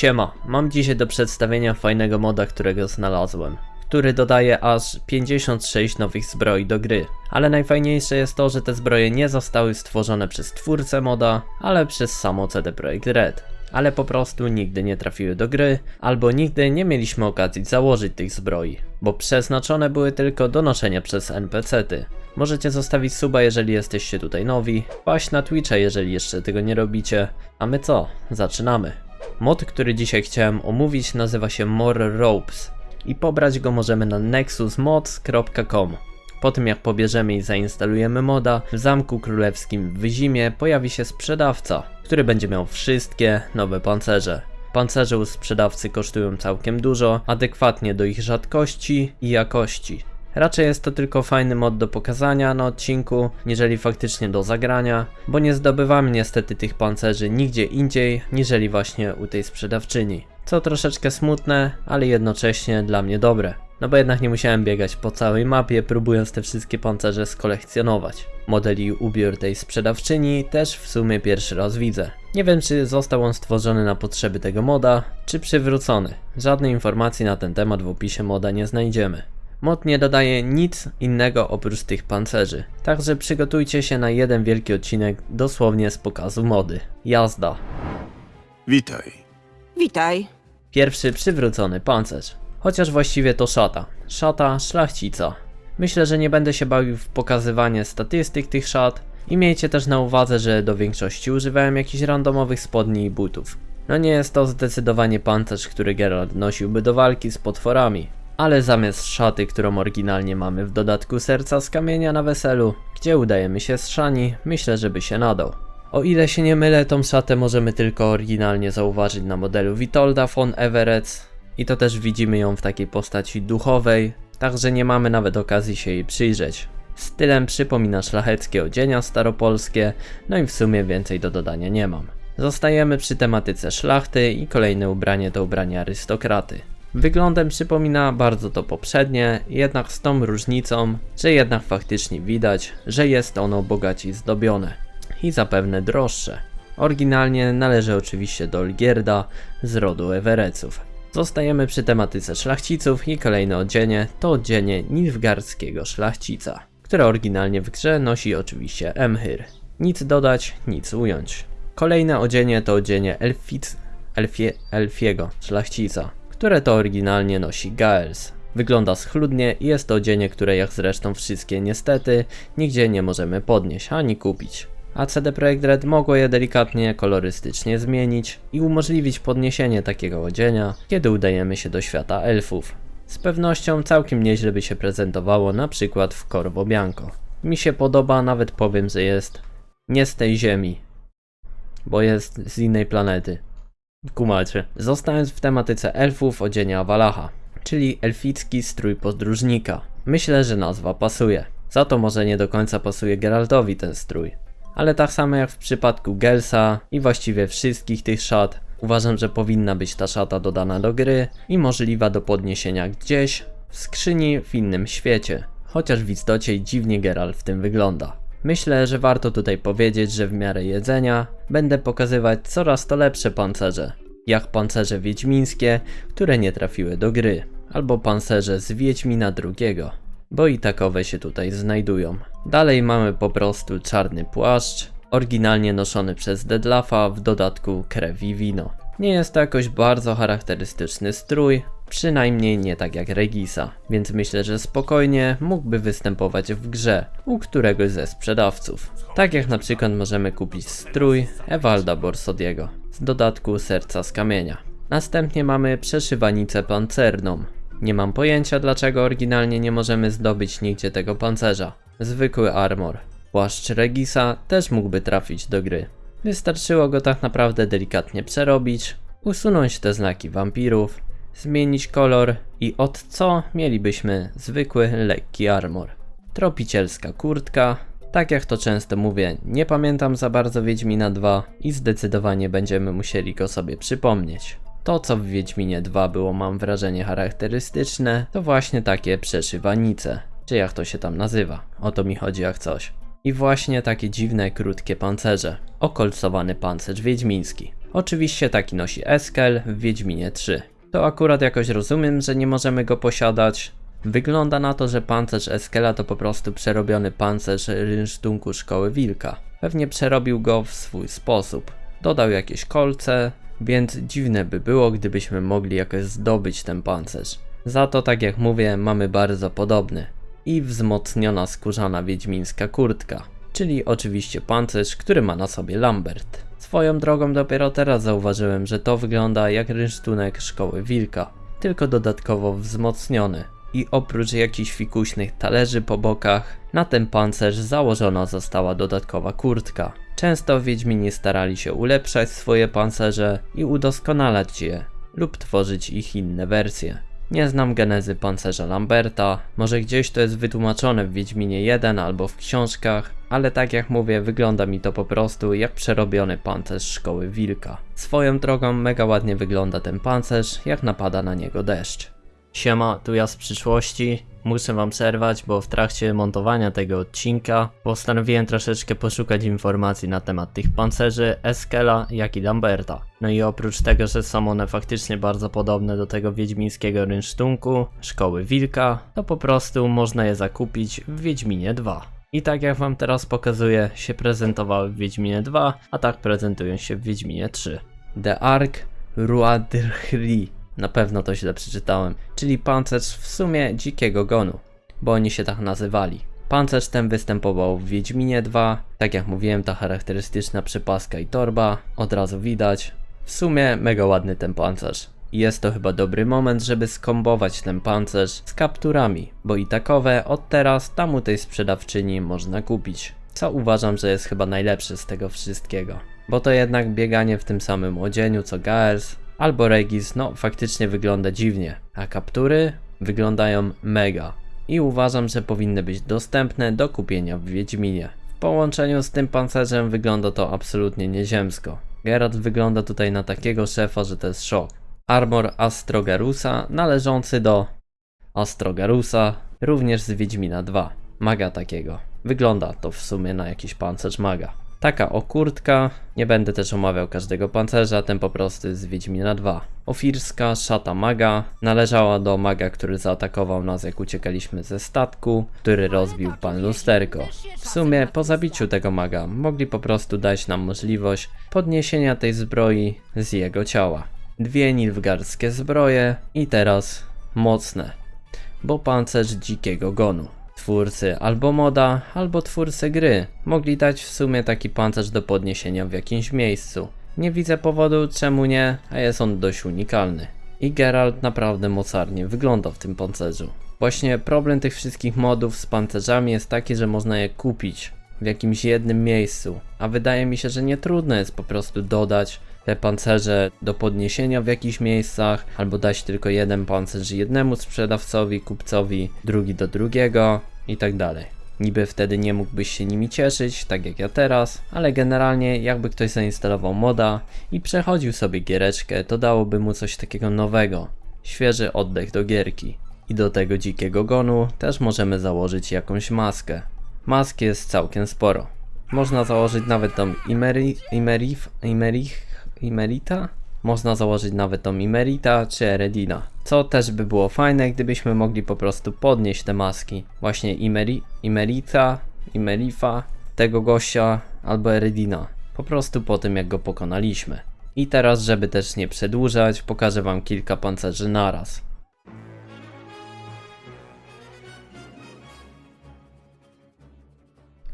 Siema, mam dzisiaj do przedstawienia fajnego moda, którego znalazłem, który dodaje aż 56 nowych zbroi do gry. Ale najfajniejsze jest to, że te zbroje nie zostały stworzone przez twórcę moda, ale przez samo CD Projekt Red. Ale po prostu nigdy nie trafiły do gry, albo nigdy nie mieliśmy okazji założyć tych zbroi, bo przeznaczone były tylko do noszenia przez NPC-ty. Możecie zostawić suba, jeżeli jesteście tutaj nowi, paść na Twitcha, jeżeli jeszcze tego nie robicie. A my co? Zaczynamy. Mod, który dzisiaj chciałem omówić nazywa się More Ropes i pobrać go możemy na nexusmods.com. Po tym jak pobierzemy i zainstalujemy moda, w Zamku Królewskim w Zimie pojawi się sprzedawca, który będzie miał wszystkie nowe pancerze. Pancerze u sprzedawcy kosztują całkiem dużo, adekwatnie do ich rzadkości i jakości. Raczej jest to tylko fajny mod do pokazania na odcinku, niżeli faktycznie do zagrania, bo nie zdobywamy niestety tych pancerzy nigdzie indziej, niżeli właśnie u tej sprzedawczyni. Co troszeczkę smutne, ale jednocześnie dla mnie dobre. No bo jednak nie musiałem biegać po całej mapie, próbując te wszystkie pancerze skolekcjonować. Modeli ubiór tej sprzedawczyni też w sumie pierwszy raz widzę. Nie wiem czy został on stworzony na potrzeby tego moda, czy przywrócony. Żadnej informacji na ten temat w opisie moda nie znajdziemy. Mod nie dodaje nic innego oprócz tych pancerzy. Także przygotujcie się na jeden wielki odcinek dosłownie z pokazu mody. Jazda. Witaj. Witaj. Pierwszy przywrócony pancerz. Chociaż właściwie to szata. Szata szlachcica. Myślę, że nie będę się bawił w pokazywanie statystyk tych szat i miejcie też na uwadze, że do większości używałem jakichś randomowych spodni i butów. No nie jest to zdecydowanie pancerz, który Geralt nosiłby do walki z potworami, ale zamiast szaty, którą oryginalnie mamy w dodatku serca z kamienia na weselu, gdzie udajemy się z szani, myślę, że by się nadał. O ile się nie mylę, tą szatę możemy tylko oryginalnie zauważyć na modelu Witolda von Everett i to też widzimy ją w takiej postaci duchowej, także nie mamy nawet okazji się jej przyjrzeć. Stylem przypomina szlacheckie odzienia staropolskie, no i w sumie więcej do dodania nie mam. Zostajemy przy tematyce szlachty i kolejne ubranie to ubranie arystokraty. Wyglądem przypomina bardzo to poprzednie, jednak z tą różnicą, że jednak faktycznie widać, że jest ono bogaciej zdobione i zapewne droższe. Oryginalnie należy oczywiście do Olgierda z rodu Ewereców. Zostajemy przy tematyce szlachciców i kolejne odzienie to odzienie nilfgardzkiego szlachcica, które oryginalnie w grze nosi oczywiście Emhyr. Nic dodać, nic ująć. Kolejne odzienie to odzienie Elfic, Elfie, Elfiego szlachcica, które to oryginalnie nosi Gaels. Wygląda schludnie i jest to odzienie, które jak zresztą wszystkie niestety nigdzie nie możemy podnieść ani kupić. A CD Projekt Red mogło je delikatnie kolorystycznie zmienić i umożliwić podniesienie takiego odzienia, kiedy udajemy się do świata elfów. Z pewnością całkiem nieźle by się prezentowało na przykład w Corvo Bianco. Mi się podoba, nawet powiem, że jest nie z tej ziemi, bo jest z innej planety. Kumacie. Zostając w tematyce elfów odzienia Walacha, czyli elficki strój podróżnika. Myślę, że nazwa pasuje. Za to może nie do końca pasuje Geraltowi ten strój. Ale tak samo jak w przypadku Gelsa i właściwie wszystkich tych szat, uważam, że powinna być ta szata dodana do gry i możliwa do podniesienia gdzieś w skrzyni w innym świecie. Chociaż w istocie dziwnie Geralt w tym wygląda. Myślę, że warto tutaj powiedzieć, że w miarę jedzenia będę pokazywać coraz to lepsze pancerze, jak pancerze wiedźmińskie, które nie trafiły do gry, albo pancerze z Wiedźmina drugiego, bo i takowe się tutaj znajdują. Dalej mamy po prostu czarny płaszcz, oryginalnie noszony przez Deadlaffa, w dodatku krew i wino. Nie jest to jakoś bardzo charakterystyczny strój, przynajmniej nie tak jak Regisa, więc myślę, że spokojnie mógłby występować w grze u któregoś ze sprzedawców. Tak jak na przykład możemy kupić strój Ewalda Borsodiego z dodatku serca z kamienia. Następnie mamy przeszywanicę pancerną. Nie mam pojęcia dlaczego oryginalnie nie możemy zdobyć nigdzie tego pancerza. Zwykły armor. Płaszcz Regisa też mógłby trafić do gry. Wystarczyło go tak naprawdę delikatnie przerobić, usunąć te znaki wampirów, zmienić kolor i od co mielibyśmy zwykły, lekki armor. Tropicielska kurtka, tak jak to często mówię, nie pamiętam za bardzo Wiedźmina 2 i zdecydowanie będziemy musieli go sobie przypomnieć. To co w Wiedźminie 2 było mam wrażenie charakterystyczne, to właśnie takie przeszywanice, czy jak to się tam nazywa, o to mi chodzi jak coś. I właśnie takie dziwne, krótkie pancerze. Okolcowany pancerz wiedźmiński. Oczywiście taki nosi Eskel w Wiedźminie 3. To akurat jakoś rozumiem, że nie możemy go posiadać. Wygląda na to, że pancerz Eskela to po prostu przerobiony pancerz rynsztunku Szkoły Wilka. Pewnie przerobił go w swój sposób. Dodał jakieś kolce, więc dziwne by było, gdybyśmy mogli jakoś zdobyć ten pancerz. Za to, tak jak mówię, mamy bardzo podobny. I wzmocniona skórzana wiedźmińska kurtka, czyli oczywiście pancerz, który ma na sobie Lambert. Swoją drogą dopiero teraz zauważyłem, że to wygląda jak rynsztunek Szkoły Wilka, tylko dodatkowo wzmocniony. I oprócz jakichś fikuśnych talerzy po bokach, na ten pancerz założona została dodatkowa kurtka. Często Wiedźmini starali się ulepszać swoje pancerze i udoskonalać je, lub tworzyć ich inne wersje. Nie znam genezy pancerza Lamberta, może gdzieś to jest wytłumaczone w Wiedźminie 1 albo w książkach, ale tak jak mówię, wygląda mi to po prostu jak przerobiony pancerz szkoły Wilka. Swoją drogą mega ładnie wygląda ten pancerz, jak napada na niego deszcz. Siema, tu ja z przyszłości. Muszę wam przerwać, bo w trakcie montowania tego odcinka postanowiłem troszeczkę poszukać informacji na temat tych pancerzy Eskela, jak i Lamberta. No i oprócz tego, że są one faktycznie bardzo podobne do tego wiedźmińskiego rynsztunku, szkoły Wilka, to po prostu można je zakupić w Wiedźminie 2. I tak jak wam teraz pokazuję, się prezentowały w Wiedźminie 2, a tak prezentują się w Wiedźminie 3. The Ark Ruadrhri na pewno to źle przeczytałem, czyli pancerz w sumie dzikiego gonu, bo oni się tak nazywali. Pancerz ten występował w Wiedźminie 2, tak jak mówiłem ta charakterystyczna przypaska i torba, od razu widać. W sumie mega ładny ten pancerz. Jest to chyba dobry moment, żeby skombować ten pancerz z kapturami, bo i takowe od teraz tam u tej sprzedawczyni można kupić. Co uważam, że jest chyba najlepsze z tego wszystkiego. Bo to jednak bieganie w tym samym odzieniu co Gaers, albo Regis, no faktycznie wygląda dziwnie, a kaptury wyglądają mega. I uważam, że powinny być dostępne do kupienia w Wiedźminie. W połączeniu z tym pancerzem wygląda to absolutnie nieziemsko. Geralt wygląda tutaj na takiego szefa, że to jest szok. Armor Astrogarusa należący do Astrogarusa, również z Wiedźmina 2. Maga takiego. Wygląda to w sumie na jakiś pancerz maga. Taka o kurtka, nie będę też omawiał każdego pancerza, ten po prostu z Wiedźmina 2. Ofirska szata maga należała do maga, który zaatakował nas jak uciekaliśmy ze statku, który rozbił pan lusterko. W sumie po zabiciu tego maga mogli po prostu dać nam możliwość podniesienia tej zbroi z jego ciała. Dwie nilfgarskie zbroje i teraz mocne, bo pancerz dzikiego gonu. Twórcy albo moda, albo twórcy gry mogli dać w sumie taki pancerz do podniesienia w jakimś miejscu. Nie widzę powodu czemu nie, a jest on dość unikalny. I Geralt naprawdę mocarnie wygląda w tym pancerzu. Właśnie problem tych wszystkich modów z pancerzami jest taki, że można je kupić w jakimś jednym miejscu, a wydaje mi się, że nie trudno jest po prostu dodać te pancerze do podniesienia w jakichś miejscach, albo dać tylko jeden pancerz jednemu sprzedawcowi, kupcowi, drugi do drugiego i tak dalej. Niby wtedy nie mógłbyś się nimi cieszyć, tak jak ja teraz, ale generalnie jakby ktoś zainstalował moda i przechodził sobie giereczkę, to dałoby mu coś takiego nowego. Świeży oddech do gierki. I do tego dzikiego gonu też możemy założyć jakąś maskę. Mask jest całkiem sporo. Można założyć nawet tą Imeri, Imerif, Imerich, Imerita? Można założyć nawet tą Imerita czy Eredina. Co też by było fajne, gdybyśmy mogli po prostu podnieść te maski. Właśnie Imeri, Imerita, Imerifa, tego gościa albo Eredina. Po prostu po tym jak go pokonaliśmy. I teraz, żeby też nie przedłużać, pokażę wam kilka pancerzy naraz.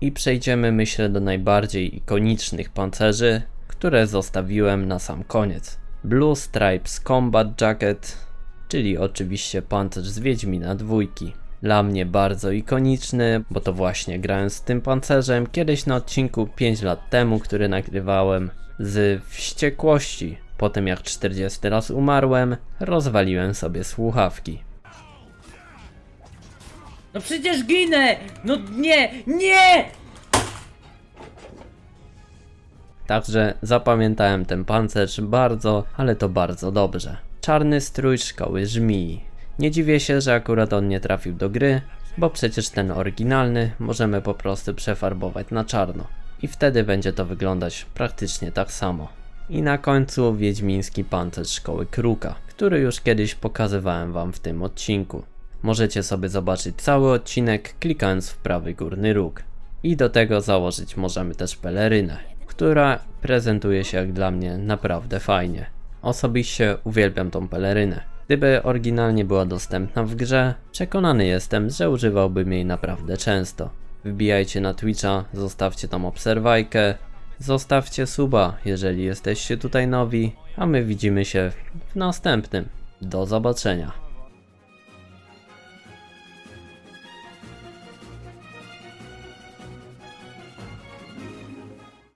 I przejdziemy myślę do najbardziej ikonicznych pancerzy, które zostawiłem na sam koniec. Blue Stripes Combat Jacket, czyli oczywiście pancerz z Wiedźmina dwójki. Dla mnie bardzo ikoniczny, bo to właśnie grałem z tym pancerzem kiedyś na odcinku 5 lat temu, który nagrywałem z wściekłości. Po tym jak 40 raz umarłem, rozwaliłem sobie słuchawki. No przecież ginę! No nie! Nie! Także zapamiętałem ten pancerz bardzo, ale to bardzo dobrze. Czarny strój szkoły żmii. Nie dziwię się, że akurat on nie trafił do gry, bo przecież ten oryginalny możemy po prostu przefarbować na czarno. I wtedy będzie to wyglądać praktycznie tak samo. I na końcu Wiedźmiński Pancerz Szkoły Kruka, który już kiedyś pokazywałem wam w tym odcinku. Możecie sobie zobaczyć cały odcinek klikając w prawy górny róg. I do tego założyć możemy też pelerynę, która prezentuje się jak dla mnie naprawdę fajnie. Osobiście uwielbiam tą pelerynę. Gdyby oryginalnie była dostępna w grze, przekonany jestem, że używałbym jej naprawdę często. Wbijajcie na Twitcha, zostawcie tam obserwajkę, zostawcie suba, jeżeli jesteście tutaj nowi, a my widzimy się w następnym. Do zobaczenia.